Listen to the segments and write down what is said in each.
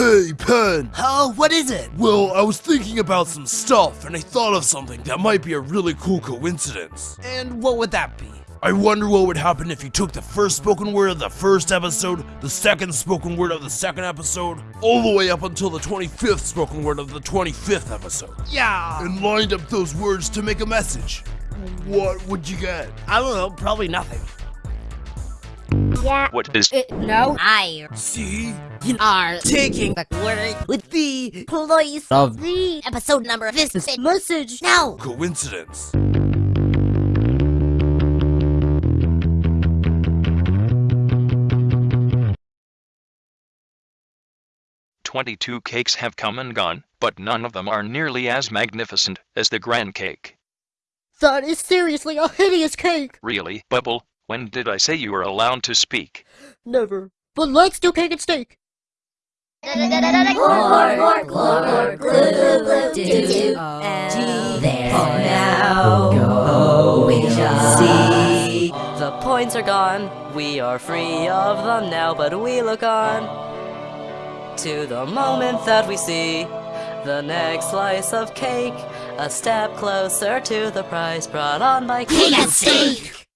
Hey, Pen! Oh, what is it? Well, I was thinking about some stuff, and I thought of something that might be a really cool coincidence. And what would that be? I wonder what would happen if you took the first spoken word of the first episode, the second spoken word of the second episode, all the way up until the 25th spoken word of the 25th episode, Yeah. and lined up those words to make a message. What would you get? I don't know, probably nothing. Yeah. What is Uh, no. I See? You are taking the word with the place of the episode number of this message now. Coincidence. Twenty-two cakes have come and gone, but none of them are nearly as magnificent as the grand cake. That is seriously a hideous cake. Really, Bubble, when did I say you were allowed to speak? Never. But let's do cake and steak. Now going to see. The points are gone, we are free of them now, but we look on to the moment that we see the next slice of cake, a step closer to the prize brought on by cake and steak.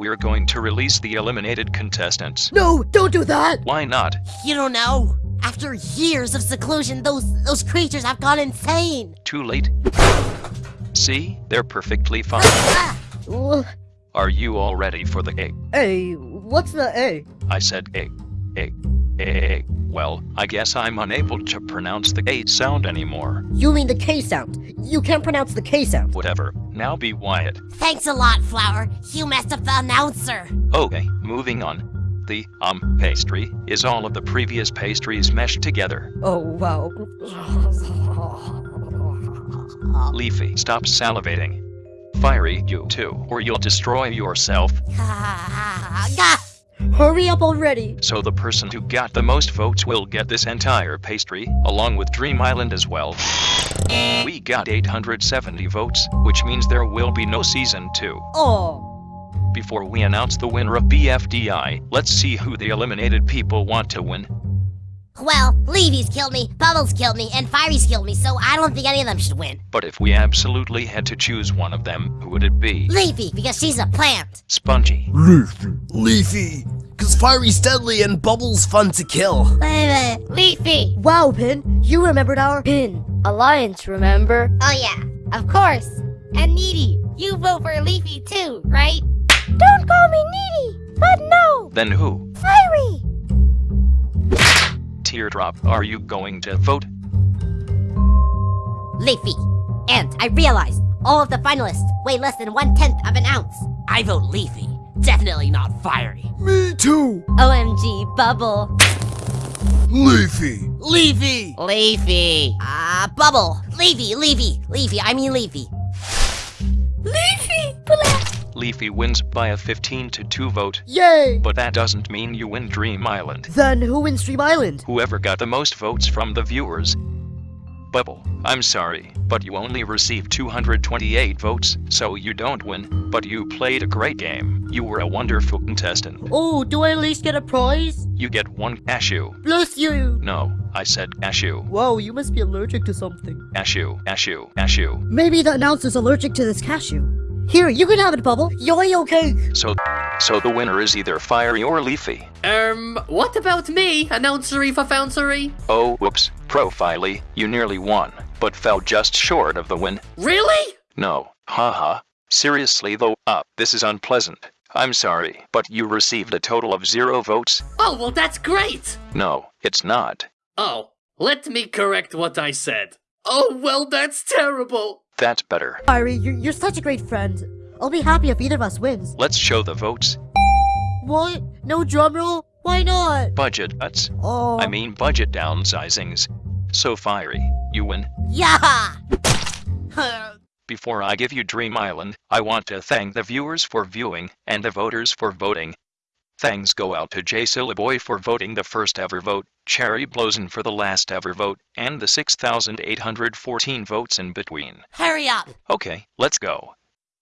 We're going to release the eliminated contestants. No, don't do that. Why not? You don't know. After years of seclusion, those those creatures have gone insane. Too late? See? They're perfectly fine. Are you all ready for the egg? A, what's the A? I said egg. Egg. Egg. Well, I guess I'm unable to pronounce the A sound anymore. You mean the K sound. You can't pronounce the K sound. Whatever. Now be quiet. thanks a lot, Flower. You messed up the announcer. Okay, moving on. The, um, pastry is all of the previous pastries meshed together. Oh, wow. Leafy, stop salivating. Firey, you too, or you'll destroy yourself. Hurry up already. So the person who got the most votes will get this entire pastry, along with Dream Island as well. We got 870 votes, which means there will be no season 2. Oh. Before we announce the winner of BFDI, let's see who the eliminated people want to win. Well, Leafy's killed me, Bubbles killed me, and Firey's killed me, so I don't think any of them should win. But if we absolutely had to choose one of them, who would it be? Leafy, because she's a plant. Spongy. Leafy. Leafy. Cause Firey's deadly and Bubbles fun to kill. Leafy. Wow, Pin, you remembered our Pin Alliance, remember? Oh yeah, of course. And Needy, you vote for Leafy too, right? Don't call me Needy, but no, Then who? Firey. Teardrop, are you going to vote? Leafy. And I realized all of the finalists weigh less than one tenth of an ounce. I vote Leafy. Definitely not Firey. Me too. OMG, Bubble. Leafy. Leafy. Leafy. Ah, Bubble. Leafy, Leafy, Leafy. I mean Leafy. Leafy. Leafy wins by a 15 to 2 vote, Yay! but that doesn't mean you win Dream Island. Then who wins Dream Island? Whoever got the most votes from the viewers. Bubble, I'm sorry, but you only received 228 votes, so you don't win, but you played a great game. You were a wonderful contestant. Oh, do I at least get a prize? You get one cashew. Bless you! No, I said cashew. Whoa, you must be allergic to something. Cashew, cashew, cashew. Maybe the announcer's allergic to this cashew. Here, you can have it, Bubble. Yo-yo cake! So, so the winner is either Firey or Leafy. Um, what about me, announcery for founcery? Oh, whoops, Profiley, you nearly won, but fell just short of the win. Really? No, haha. Seriously though, uh, this is unpleasant. I'm sorry, but you received a total of zero votes. Oh, well, that's great! No, it's not. Oh, let me correct what I said. Oh, well, that's terrible! That's better. Firey, you're, you're such a great friend. I'll be happy if either of us wins. Let's show the votes. What? No drum roll? Why not? Budget cuts. Oh. I mean budget downsizings. So Firey, you win. Yeah! Before I give you Dream Island, I want to thank the viewers for viewing and the voters for voting. Thanks go out to J Boy for voting the first ever vote, Cherry Blossom for the last ever vote, and the 6,814 votes in between. Hurry up! Okay, let's go.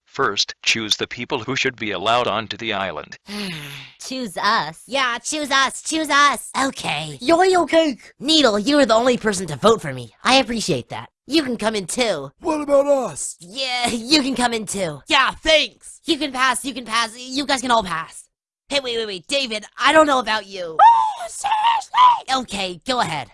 First, choose the people who should be allowed onto the island. choose us? Yeah, choose us, choose us! Okay. Yo-yo cake! Needle, you are the only person to vote for me. I appreciate that. You can come in too. What about us? Yeah, you can come in too. Yeah, thanks. You can pass, you can pass, you guys can all pass. Hey, wait, wait, wait, David, I don't know about you. Oh, seriously? Okay, go ahead.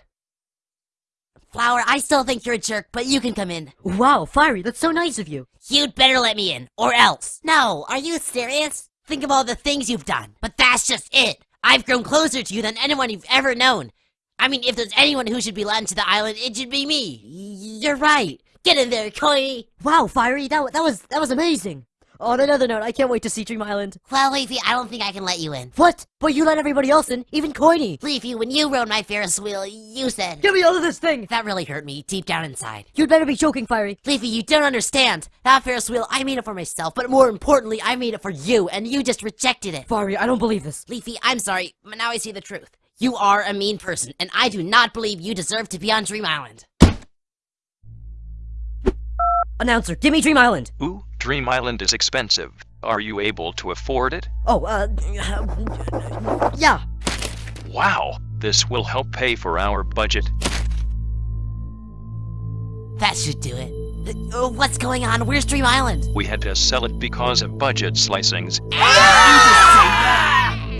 Flower, I still think you're a jerk, but you can come in. Wow, Firey, that's so nice of you. You'd better let me in, or else. No, are you serious? Think of all the things you've done, but that's just it. I've grown closer to you than anyone you've ever known. I mean, if there's anyone who should be let into the island, it should be me. You're right. Get in there, Coy. Wow, Firey, that, that was that was amazing. Oh, on another note, I can't wait to see Dream Island. Well, Leafy, I don't think I can let you in. What? But you let everybody else in, even Coiny. Leafy, when you rode my Ferris wheel, you said... Get me out of this thing! That really hurt me, deep down inside. You'd better be joking, Firey. Leafy, you don't understand. That Ferris wheel, I made it for myself, but more importantly, I made it for you, and you just rejected it. Firey, I don't believe this. Leafy, I'm sorry, but now I see the truth. You are a mean person, and I do not believe you deserve to be on Dream Island. Announcer, give me Dream Island. Ooh, Dream Island is expensive. Are you able to afford it? Oh, uh, yeah. Wow, this will help pay for our budget. That should do it. Uh, what's going on? Where's Dream Island? We had to sell it because of budget slicings.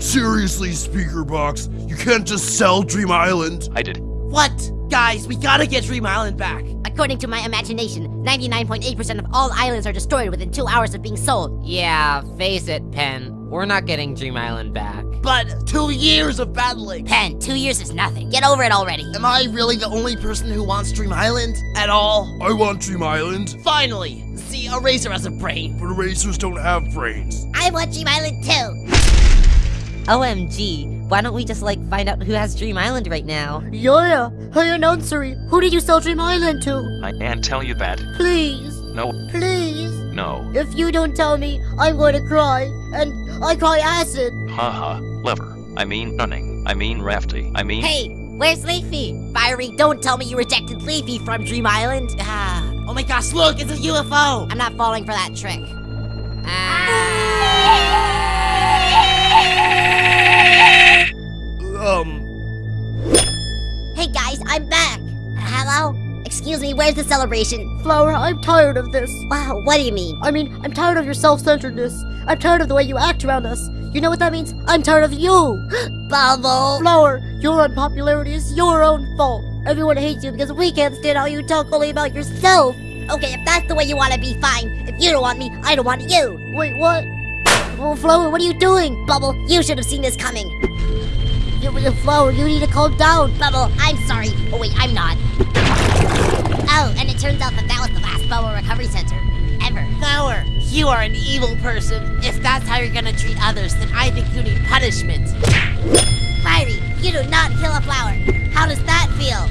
Seriously, Speaker Box, you can't just sell Dream Island. I did. What? Guys, we gotta get Dream Island back. According to my imagination, 99.8% of all islands are destroyed within two hours of being sold. Yeah, face it, Pen. We're not getting Dream Island back. But two years of battling. Pen, two years is nothing. Get over it already. Am I really the only person who wants Dream Island? At all? I want Dream Island. Finally! See, Eraser has a brain. But erasers don't have brains. I want Dream Island too. OMG, why don't we just like find out who has Dream Island right now? Yeah, hey announcer, who did you sell Dream Island to? I can't tell you that. Please, No, please. no. If you don't tell me, I'm going to cry, and I cry acid. Haha, lever. I mean running. I mean rafty. I mean. Hey, where's Leafy? Firey, don't tell me you rejected Leafy from Dream Island. Ah, Oh my gosh, look, it's a UFO! I'm not falling for that trick. Um, Hey guys, I'm back. Hello? Excuse me, where's the celebration? Flower, I'm tired of this. Wow, what do you mean? I mean, I'm tired of your self-centeredness. I'm tired of the way you act around us. You know what that means? I'm tired of you. Bubble! Flower, your unpopularity is your own fault. Everyone hates you because we can't stand how you talk only about yourself. Okay, if that's the way you want to be, fine. If you don't want me, I don't want you. Wait, what? Oh, Flower, what are you doing? Bubble, you should have seen this coming. You, you- Flower, you need to calm down. Bubble, I'm sorry. Oh wait, I'm not. Oh, and it turns out that that was the last Bubble Recovery Center ever. Flower, you are an evil person. If that's how you're gonna treat others, then I think you need punishment. Firey, you do not kill a flower. How does that feel?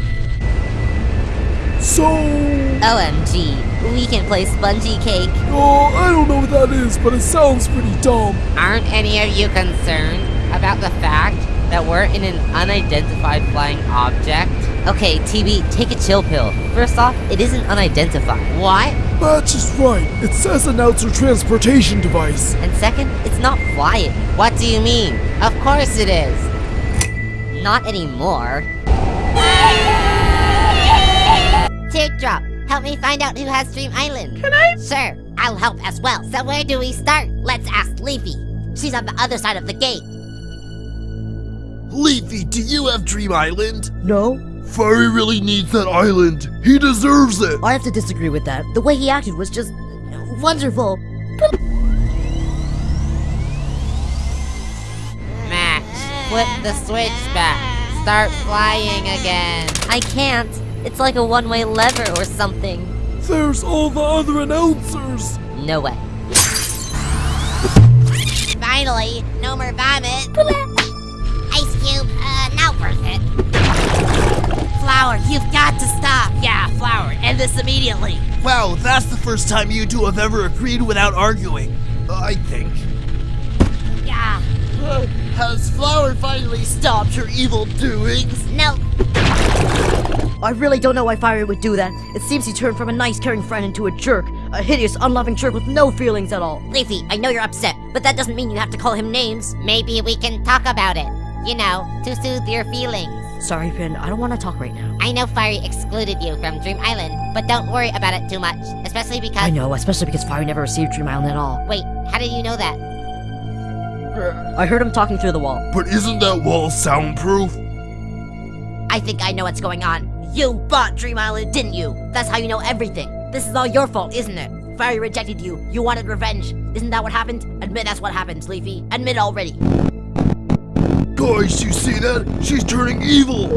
so. OMG, we can play Spongy Cake. Oh, I don't know what that is, but it sounds pretty dumb. Aren't any of you concerned about the fact that we're in an unidentified flying object? Okay, TB, take a chill pill. First off, it isn't unidentified. What? That's just right. It says announcer transportation device. And second, it's not flying. What do you mean? Of course it is. Not anymore. Teardrop, help me find out who has Dream Island. Can I? Sure, I'll help as well. So where do we start? Let's ask Leafy. She's on the other side of the gate. Leafy, do you have Dream Island? No, Firey really needs that island. He deserves it. I have to disagree with that. The way he acted was just wonderful. Max, flip the switch back. Start flying again. I can't. It's like a one-way lever or something. There's all the other announcers. No way. Finally, no more vomit. Flower, you've got to stop. Yeah, Flower, end this immediately. Wow, that's the first time you two have ever agreed without arguing. I think. Yeah. Has Flower finally stopped her evil doings? No. I really don't know why Firey would do that. It seems he turned from a nice, caring friend into a jerk. A hideous, unloving jerk with no feelings at all. Leafy, I know you're upset, but that doesn't mean you have to call him names. Maybe we can talk about it. You know, to soothe your feelings. Sorry, Finn, I don't want to talk right now. I know Firey excluded you from Dream Island, but don't worry about it too much. Especially because. I know, especially because Firey never received Dream Island at all. Wait, how did you know that? I heard him talking through the wall. But isn't that wall soundproof? I think I know what's going on. You bought Dream Island, didn't you? That's how you know everything. This is all your fault, isn't it? Firey rejected you. You wanted revenge. Isn't that what happened? Admit that's what happened, Leafy. Admit already. Guys, you see that? She's turning evil.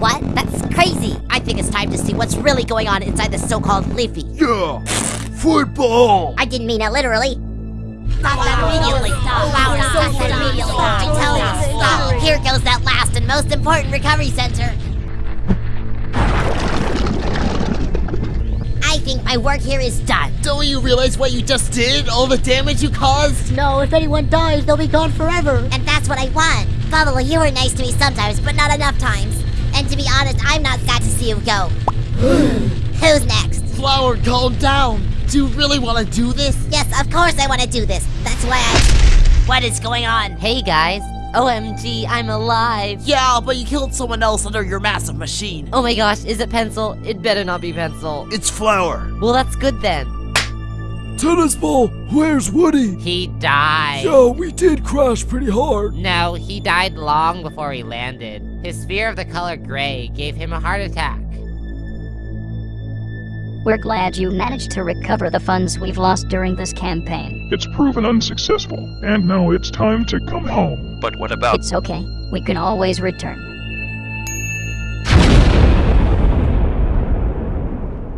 What? That's crazy. I think it's time to see what's really going on inside this so-called Leafy. Yeah. Football. I didn't mean it literally. Stop that immediately. Flower, stop that immediately. I tell you, stop. Here goes that last and most important recovery center. I think my work here is done. Don't you realize what you just did? All the damage you caused? No, if anyone dies, they'll be gone forever. And that's what I want. Bubble, you were nice to me sometimes, but not enough times. And to be honest, I'm not sad to see you go. Who's next? Flower, calm down. Do you really want to do this? Yes, of course I want to do this. That's why I. What is going on? Hey guys. OMG, I'm alive. Yeah, but you killed someone else under your massive machine. Oh my gosh, is it Pencil? It better not be Pencil. It's Flower. Well, that's good then. Tennis ball, where's Woody? He died. Yeah, we did crash pretty hard. No, he died long before he landed. His fear of the color gray gave him a heart attack. We're glad you managed to recover the funds we've lost during this campaign. It's proven unsuccessful, and now it's time to come home. But what about It's okay. We can always return.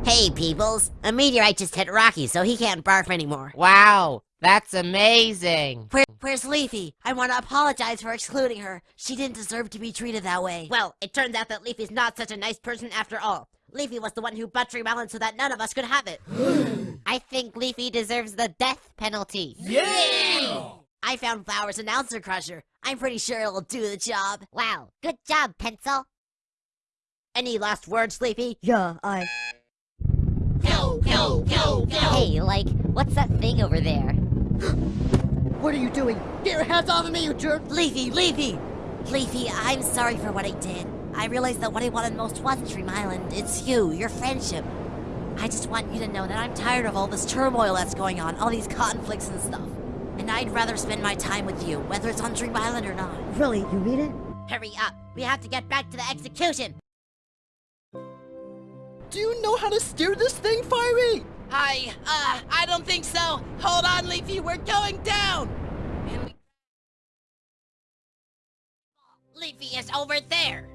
Hey, peoples. A meteorite just hit Rocky, so he can't barf anymore. Wow, that's amazing. Where, where's Leafy? I want to apologize for excluding her. She didn't deserve to be treated that way. Well, it turns out that Leafy's not such a nice person after all. Leafy was the one who butchered Melon so that none of us could have it. I think Leafy deserves the death penalty. Yeah! I found Flower's announcer crusher. I'm pretty sure it'll do the job. Wow, good job, Pencil. Any last words, Leafy? Yeah, I. Go, go! Hey, like, what's that thing over there? What are you doing? Get your hands off of me, you jerk! Leafy, Leafy! Leafy, I'm sorry for what I did. I realized that what I wanted most wasn't Dream Island. It's you, your friendship. I just want you to know that I'm tired of all this turmoil that's going on, all these conflicts and stuff. And I'd rather spend my time with you, whether it's on Dream Island or not. Really, you mean it? Hurry up. We have to get back to the execution. Do you know how to steer this thing, Firey? I, uh, I don't think so. Hold on, Leafy, we're going down. Leafy is over there.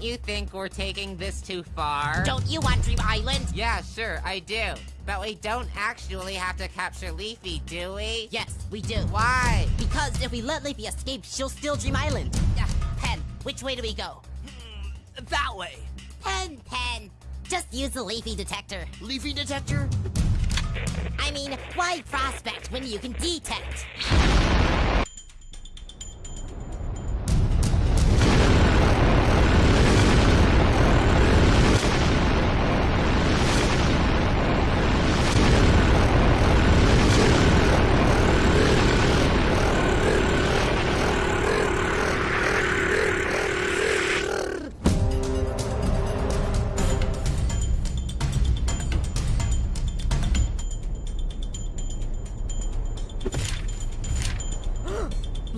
Don't you think we're taking this too far? Don't you want Dream Island? Yeah, sure, I do. But we don't actually have to capture Leafy, do we? Yes, we do. Why? Because if we let Leafy escape, she'll steal Dream Island. Uh, Pen, which way do we go? That way. Pen, Pen. Just use the leafy detector. Leafy detector? I mean, why prospect when you can detect?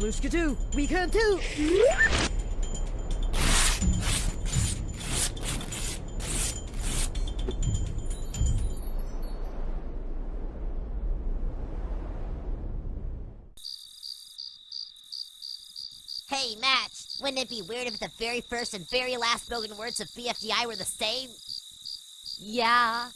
We can too! Hey, Match, wouldn't it be weird if the very first and very last spoken words of BFDI were the same? Yeah,